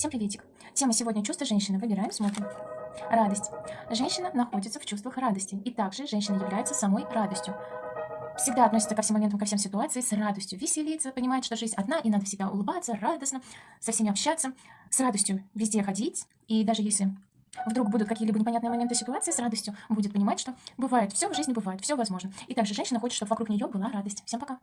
Всем приветик. Тема сегодня чувства женщины. Выбираем, смотрим. Радость. Женщина находится в чувствах радости. И также женщина является самой радостью. Всегда относится ко всем моментам, ко всем ситуациям с радостью. Веселиться, понимает, что жизнь одна, и надо всегда улыбаться, радостно, со всеми общаться, с радостью везде ходить. И даже если вдруг будут какие-либо непонятные моменты ситуации, с радостью будет понимать, что бывает, все в жизни бывает, все возможно. И также женщина хочет, чтобы вокруг нее была радость. Всем пока.